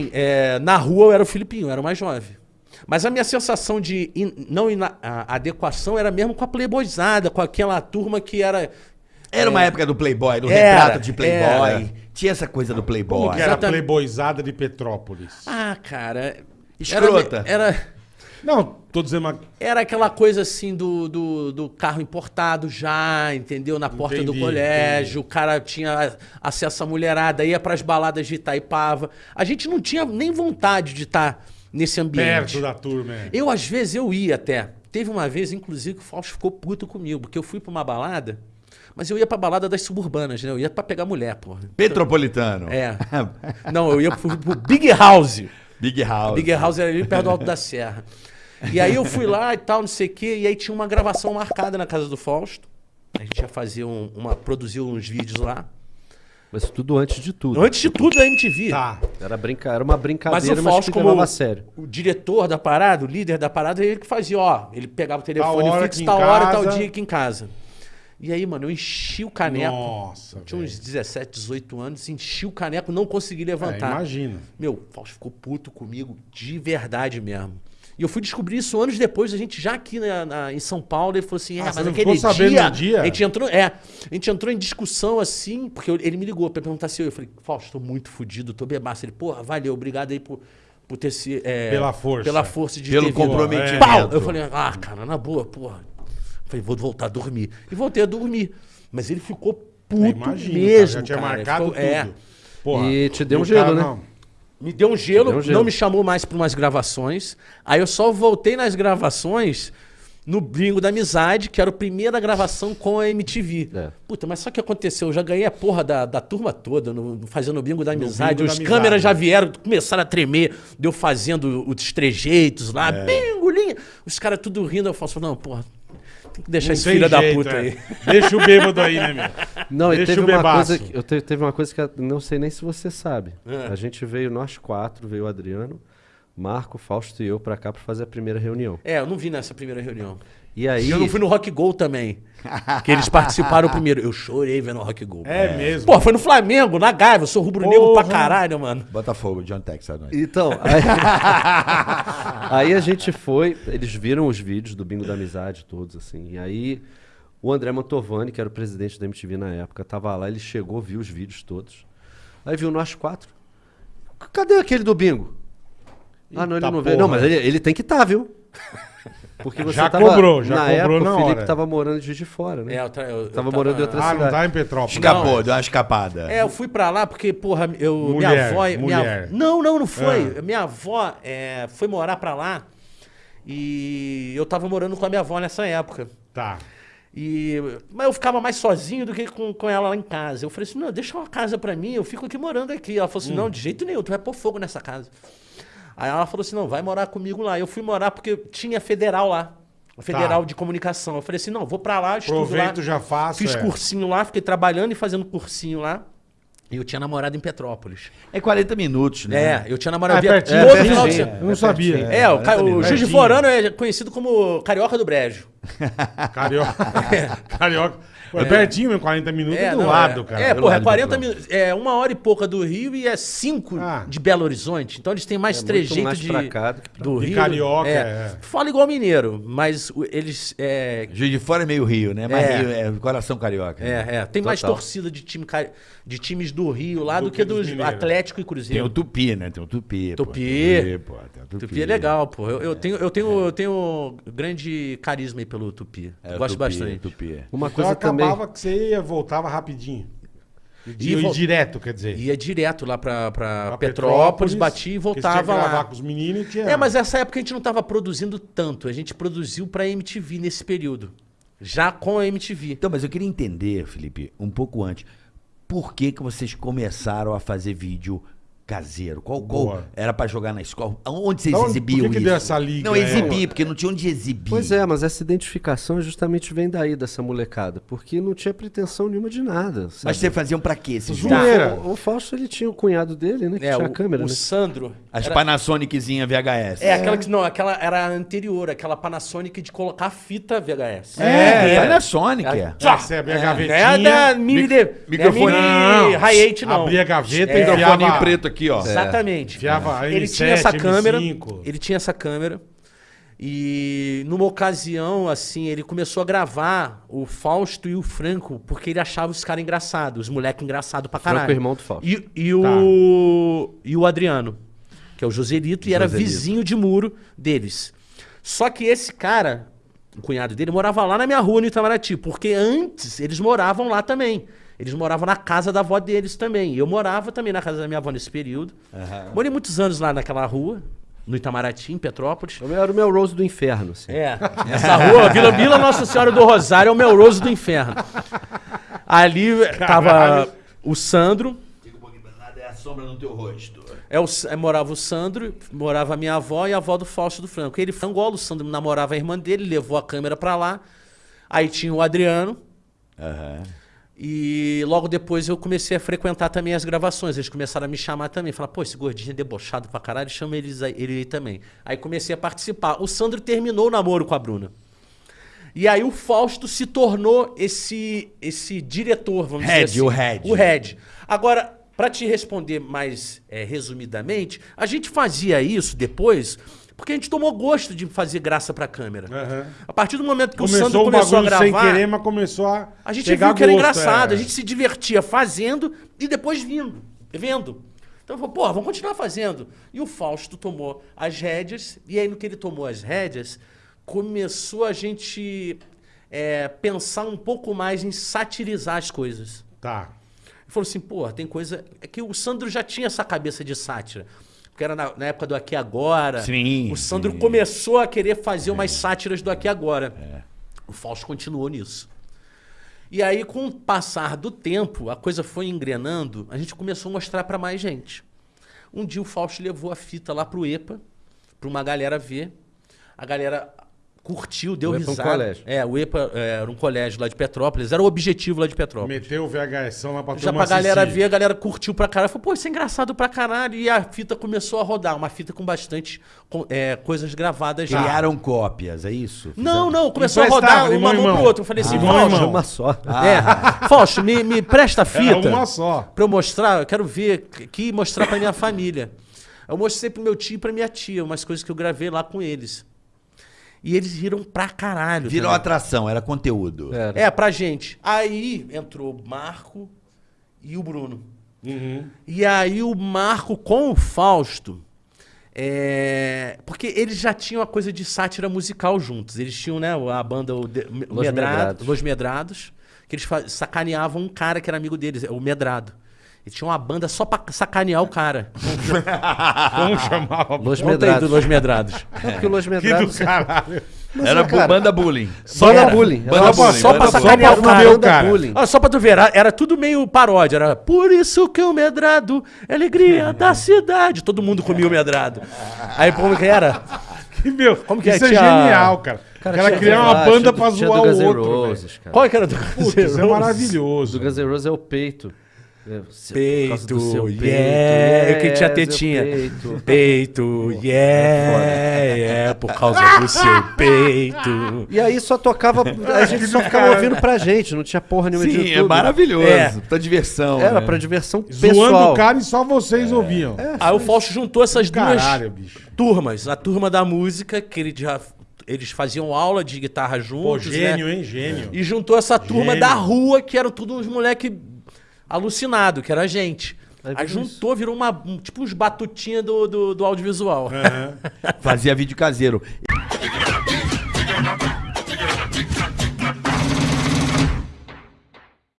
assim, é, na rua eu era o Filipinho, eu era o mais jovem. Mas a minha sensação de in- não ina- a adequação era mesmo com a playboyzada, com aquela turma que era. Era uma época do Playboy, do Era, retrato de Playboy. era. Tinha essa coisa do Como Playboy. que era a Exatamente. playboyzada de Petrópolis? Ah, cara. Escrota. Era, era, Não, tô dizendo uma... era aquela coisa assim do, do, do carro importado já, entendeu? Na porta do Entendi, colégio, o cara tinha acesso à mulherada, ia pras baladas de Itaipava. A gente não tinha nem vontade de estar nesse ambiente. perto da turma. é. Eu, às vezes, eu ia até. Teve uma vez, inclusive, que o Fausto ficou puto comigo, porque eu fui pra uma balada, mas eu ia pra balada das suburbanas, né? Eu ia pra pegar mulher, porra. Petropolitano. É. Não, eu ia pro, pro Big House. Big House. Big House era ali perto do Alto da Serra. E aí eu fui lá e tal, não sei o quê, e aí tinha uma gravação marcada na casa do Fausto. A gente ia fazer um, uma, produzir uns vídeos lá. Mas tudo antes de tudo. Antes de tudo da MTV. Tá. Era, brinca... era uma Mas brincadeira, o mas, Fausto, que como a sério. o diretor da parada, o líder da parada, ele que fazia, ó. Ele pegava o telefone hora fixo, tal hora, tal casa. dia aqui em casa. E aí, mano, eu enchi o caneco. Nossa, Tinha uns velho. 17, 18 anos, enchi o caneco, não consegui É, levantar. imagina. Meu, o Fausto ficou puto comigo de verdade mesmo. E eu fui descobrir isso anos depois, a gente já aqui na- na- em São Paulo, ele falou assim, é, Ah, mas aquele dia, no dia? A gente entrou, é, a gente entrou em discussão assim, porque eu- ele me ligou pra perguntar se eu, eu falei, Fausto, tô muito fudido, tô bebaço. Ele, porra, valeu, obrigado aí por, por ter se... é, Pela força. Pela força de Pelo ter comprometimento. Pau! Eu falei, ah, cara, na boa, porra. Eu falei, vou voltar a dormir. E voltei a dormir. Mas ele ficou puto É, imagina, cara, mesmo, já tinha cara. marcado Ficou- tudo. É. Porra, E te deu um gelo, cara né? não. Me deu um gelo, Deu um gelo. não me chamou mais para umas gravações. Aí eu só voltei nas gravações no Bingo da Amizade, que era a primeira gravação com a MTV. É. Puta, mas só que aconteceu, eu já ganhei a porra da, da turma toda no, no- fazendo o Bingo da Amizade. Bingo da Os Amizade. câmeras já vieram, começaram a tremer, deu fazendo os trejeitos lá, É. bingo, linha. Os caras tudo rindo, eu falo, não, porra, tem que deixar Não esse filho da puta é. aí. Deixa o bêbado aí, né, meu? Não, e Deixa teve o uma coisa que eu te- teve uma coisa que eu não sei nem se você sabe. É. A gente veio nós quatro, veio o Adriano, Marco, Fausto e eu pra cá pra fazer a primeira reunião. É, eu não vi nessa primeira reunião. E aí eu não fui no Rock Go também. que eles participaram primeiro. Eu chorei vendo o Rock Go. É, mesmo. Pô, foi no Flamengo, na Gávea. Eu sou rubro-negro pra caralho, mano. Botafogo, John Texas. nós. Então, aí, aí a gente foi, eles viram os vídeos do Bingo da Amizade todos, assim, e aí o André Mantovani, que era o presidente da MTV na época, tava lá, ele chegou, viu os vídeos todos, aí viu nós quatro, cadê aquele do Bingo? ah, não, ele Eita não veio, não, mas ele, ele tem que estar, viu? Porque você Já tava, cobrou, já na cobrou época, na o Felipe hora. tava morando de Juiz de Fora, né? É, eu, tra- eu- eu Tava morando em outra Ah, não cidade. tá em Petrópolis. Escapou, deu uma escapada. É, eu fui pra lá porque, porra, eu, Mulher, minha avó. Minha, mulher. não, não, não foi. Ah. Minha avó é, foi morar pra lá e eu tava morando com a minha avó nessa época. Tá. E, mas eu ficava mais sozinho do que com, com ela lá em casa. Eu falei assim: não, deixa uma casa pra mim, eu fico aqui morando aqui. Ela falou assim: não, de jeito nenhum, tu vai pôr fogo nessa casa. Aí ela falou assim: não, vai morar comigo lá. Eu fui morar porque tinha federal lá. a Federal de comunicação. Eu falei assim: não, vou pra lá, estudo Aproveito, lá. já faço. Fiz é. cursinho lá, fiquei trabalhando e fazendo cursinho lá. E eu tinha namorado em Petrópolis. É 40 minutos, né? É, eu tinha namorado Ah, via- pertinho, todo pertinho. final de É. Eu não sabia. É, o, ca- o Juiz de Pertinho. Forano é conhecido como Carioca do Brejo. Carioca. Carioca. Pô, é pertinho, mesmo, 40 minutos do não, lado, é. cara. É, Do porra, é lado de 40 Petrópolis. minutos. É uma hora e pouca do Rio e é cinco Ah. de Belo Horizonte. Então eles têm mais É muito trejeitos mais de, pra cá do que pra do De Rio. carioca, é. é. Fala igual mineiro, mas eles. É, Juiz de Fora é meio Rio, né? Mas É. Rio é coração carioca. né? é, é, tem mais Total. torcida de, time, de times do Rio lá Do do, que que, dos mineiros. Atlético e Tem Cruzeiro. o Tupi, né? Tem o Tupi. pô. Tupi. Tem pô, tem o Tupi é legal, pô. Eu, eu tenho, eu, tenho, eu tenho grande carisma aí pelo Tupi. É, o Gosto Tupi, bastante. Tupi. Uma coisa também... acabava que você ia, voltava rapidinho. E, e vol- direto, quer dizer. Ia direto lá pra, pra, Pra Petrópolis, batia e voltava tinha que gravar lá. com os meninos e tinha... É, mas essa época a gente não tava produzindo tanto. A gente produziu pra MTV nesse período. Já com a MTV. Então, mas eu queria entender, Felipe, um pouco antes. Por que, que vocês começaram a fazer vídeo caseiro? Qual, qual Boa. era pra jogar na escola? Onde vocês onde- exibiam por que que isso? deu essa liga, Não, é? exibir, porque não tinha onde exibir. Pois é, mas essa identificação justamente vem daí dessa molecada, porque não tinha pretensão nenhuma de nada. Mas sabe? vocês faziam pra quê esses Zoeira. Era. O, o Fausto ele tinha o cunhado dele, né? Que É, tinha o, a câmera, o né? Sandro. As era- Panasoniczinha VHS. É, aquela que. Não, aquela era a anterior, aquela Panasonic de colocar fita VHS. É, Era. Panasonic. É. Você abria a É, gavetinha, não é da mini, mic- de, microfone- não é mini Não, Hi-8, não. abria a gaveta É. e enfiava... Microfone preto aqui, ó. Exatamente. Ele M7, tinha essa câmera. M5. Ele tinha essa câmera. E numa ocasião, assim, ele começou a gravar o Fausto e o Franco, porque ele achava os caras engraçados, os moleques engraçados pra Franco caralho. é irmão do Fausto. E, e o, e o Adriano, que é o Joselito, e era vizinho de muro deles. Só que esse cara, o cunhado dele, morava lá na minha rua, no Itamaraty, porque antes eles moravam lá também. Eles moravam na casa da avó deles também. E eu morava também na casa da minha avó nesse período. Morei muitos anos lá naquela rua, no Itamaraty, em Petrópolis. Era o meu Rose do inferno, assim. É, essa rua, Vila, Vila Nossa Senhora do Rosário é o Melrose do Inferno. Ali tava Caralho. o Sandro, Diga um pouquinho, nada é a sombra no teu rosto. é o, é, morava o Sandro, morava a minha avó e a avó do Fausto do Franco. Ele foi Angola, o Sandro namorava a irmã dele, levou a câmera pra lá. Aí tinha o Adriano, Aham. E logo depois eu comecei a frequentar também as gravações. Eles começaram a me chamar também. Falar, pô, esse gordinho é debochado pra caralho, chama eles aí, ele aí também. Aí comecei a participar. O Sandro terminou o namoro com a Bruna. E aí o Fausto se tornou esse esse diretor, vamos Head, dizer assim. o head. O head. Agora, pra te responder mais é, resumidamente, a gente fazia isso depois porque a gente tomou gosto de fazer graça pra câmera. Aham. A partir do momento que o Começou Sandro um começou a gravar... sem querer, mas começou a. A gente viu que era gosto, engraçado, é. a gente se divertia fazendo e depois vindo, vendo. Então falou, pô, vamos continuar fazendo. E o Fausto tomou as rédeas, e aí no que ele tomou as rédeas, começou a gente é, pensar um pouco mais em satirizar as coisas. Tá. Ele falou assim, pô, tem coisa. É que o Sandro já tinha essa cabeça de sátira. Porque era na, na época do Aqui Agora. Sim, O Sandro sim. começou a querer fazer umas sátiras do Aqui Agora. O Fausto continuou nisso. E aí, com o passar do tempo, a coisa foi engrenando, a gente começou a mostrar pra mais gente. Um dia o Fausto levou a fita lá pro EPA, pra uma galera ver. A galera curtiu, deu O EPA é um risada. colégio. É, o EPA é, era um colégio lá de Petrópolis, era o objetivo lá de Petrópolis. Meteu o VHS lá pra Já pra galera assistir. ver, a galera curtiu pra caralho. Falou, pô, isso é engraçado pra caralho. E a fita começou a rodar. Uma fita com bastante com- é, coisas gravadas já. Criaram cópias, é isso? Não, não, começou a rodar uma mão irmão. pro outro. Eu falei assim, Irmão, Fausto, irmão. Uma só. é, Fausto, me, me presta a fita. Era uma só. Pra eu mostrar, eu quero ver aqui e mostrar pra minha família. Eu mostrei pro meu tio e pra minha tia, umas coisas que eu gravei lá com eles. E eles riram pra caralho. Virou também. atração, era conteúdo. Era. É, pra gente. Aí entrou o Marco e o Bruno. Uhum. E aí o Marco com o Fausto. é, Porque eles já tinham a coisa de sátira musical juntos. Eles tinham, né, a banda o De- Los Medrado, Medrados. Los Medrados, que eles sacaneavam um cara que era amigo deles, o Medrado. Eles tinham uma banda só pra sacanear o cara. Como chamava? Los Medrados. Los Medrados. Não, porque o Los Que do Medrados... caralho. Era cara, banda bullying. Só Era. na bullying. Banda Era bullying, só pra banda bullying. sacanear Só o pra cara. fuder o Banda cara. bullying. Olha, só pra tu ver, era, era tudo meio paródia. Era por isso que o medrado é alegria da cidade. Todo mundo comia o medrado. Aí como que era? Que, meu, Como que é? isso é Tinha- genial, cara. Cara, Ela tinha- criar uma ah, banda tinha pra tinha zoar Guns o N' outro, Roses. Qual que era do Putz, isso é maravilhoso. Do Guns N' Roses é o peito. É, Peito, seu yeah. Eu que tinha tetinha. meu Peito. Peito, yeah, yeah, por causa do seu peito. E aí só tocava, a gente só ficava ouvindo pra gente, não tinha porra nenhuma de Sim, é YouTube. maravilhoso. É. Pra diversão. Era né? pra diversão Zoando pessoal. o cara e só vocês ouviam. Aí o Fausto juntou essas duas Caralho, bicho. turmas. A turma da música, que ele já, eles faziam aula de guitarra Pô, juntos, gênio, né? hein? Gênio. E juntou essa turma Gênio. da rua, que eram todos uns moleque alucinado, que era a gente. Aí juntou, virou uma, um- tipo uns batutinha do, do, do audiovisual. Aham. Fazia vídeo caseiro.